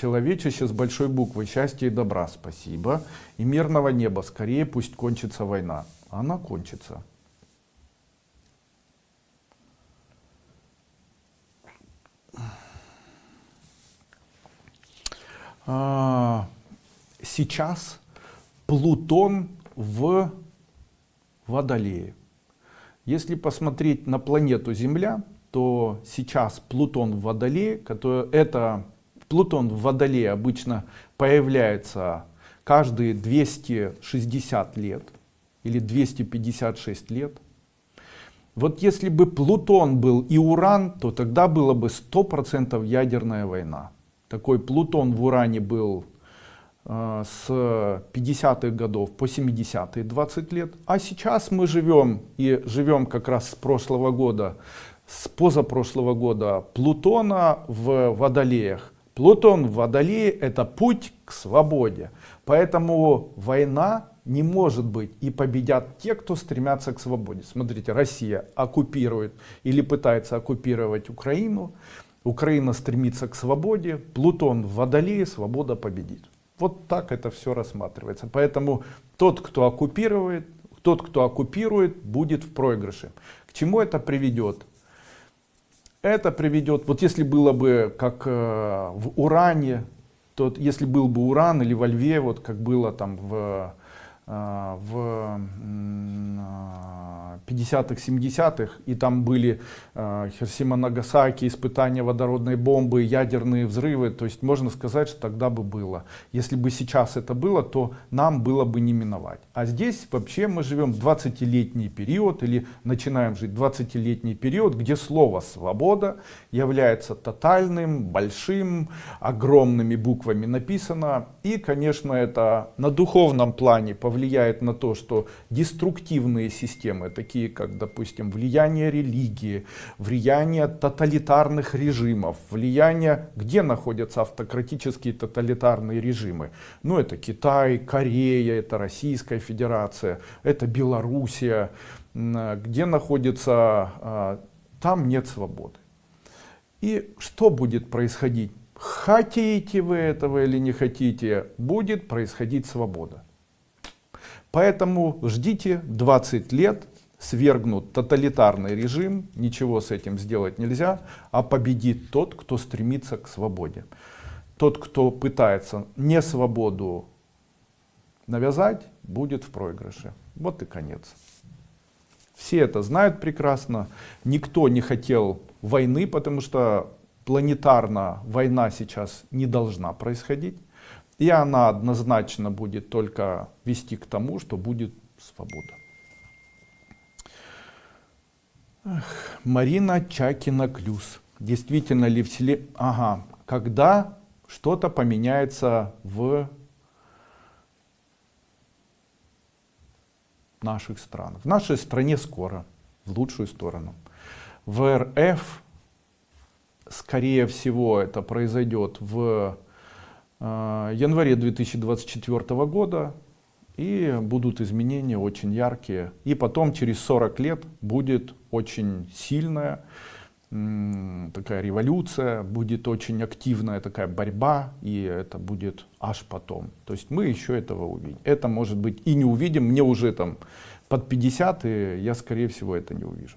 Человечище с большой буквы. Счастья и добра. Спасибо. И мирного неба. Скорее пусть кончится война. Она кончится. А, сейчас Плутон в Водолее. Если посмотреть на планету Земля, то сейчас Плутон в Водолее, который, это Плутон в Водолее обычно появляется каждые 260 лет или 256 лет. Вот если бы Плутон был и Уран, то тогда было бы 100% ядерная война. Такой Плутон в Уране был э, с 50-х годов по 70-е 20 лет. А сейчас мы живем, и живем как раз с прошлого года, с позапрошлого года Плутона в Водолеях. Плутон в Водолее это путь к свободе. Поэтому война не может быть и победят те, кто стремятся к свободе. Смотрите, Россия оккупирует или пытается оккупировать Украину. Украина стремится к свободе. Плутон в Водолее, свобода победит. Вот так это все рассматривается. Поэтому тот, кто оккупирует, тот, кто оккупирует, будет в проигрыше. К чему это приведет? Это приведет, вот если было бы как э, в уране, то если был бы уран или во льве, вот как было там в а, в 50-х, 70-х, и там были а, Хиросима, Нагасаки, испытания водородной бомбы, ядерные взрывы, то есть можно сказать, что тогда бы было. Если бы сейчас это было, то нам было бы не миновать. А здесь вообще мы живем 20-летний период, или начинаем жить 20-летний период, где слово «свобода» является тотальным, большим, огромными буквами написано, и, конечно, это на духовном плане повлияет влияет на то, что деструктивные системы, такие как, допустим, влияние религии, влияние тоталитарных режимов, влияние, где находятся автократические тоталитарные режимы. Ну, это Китай, Корея, это Российская Федерация, это Белоруссия, где находится, а, там нет свободы. И что будет происходить? Хотите вы этого или не хотите, будет происходить свобода. Поэтому ждите 20 лет, свергнут тоталитарный режим, ничего с этим сделать нельзя, а победит тот, кто стремится к свободе. Тот, кто пытается не свободу навязать, будет в проигрыше. Вот и конец. Все это знают прекрасно. Никто не хотел войны, потому что планетарно война сейчас не должна происходить. И она однозначно будет только вести к тому, что будет свобода. Эх, Марина Чакина-Клюс. Действительно ли в селе... Ага, когда что-то поменяется в наших странах. В нашей стране скоро, в лучшую сторону. В РФ, скорее всего, это произойдет в Э, январе 2024 года и будут изменения очень яркие. И потом через 40 лет будет очень сильная такая революция, будет очень активная такая борьба, и это будет аж потом. То есть мы еще этого увидим. Это может быть и не увидим, мне уже там под 50, и я скорее всего это не увижу.